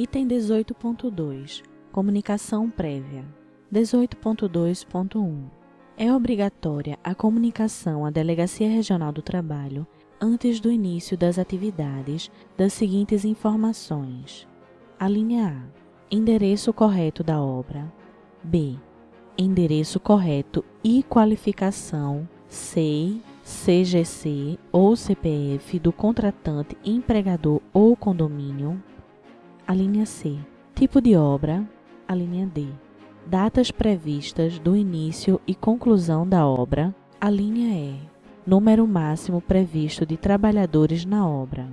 Item 18.2 Comunicação prévia 18.2.1 É obrigatória a comunicação à Delegacia Regional do Trabalho antes do início das atividades das seguintes informações. A linha A. Endereço correto da obra. B. Endereço correto e qualificação SEI, CGC ou CPF do contratante, empregador ou condomínio. A linha C. Tipo de obra. A linha D. Datas previstas do início e conclusão da obra. A linha E. Número máximo previsto de trabalhadores na obra.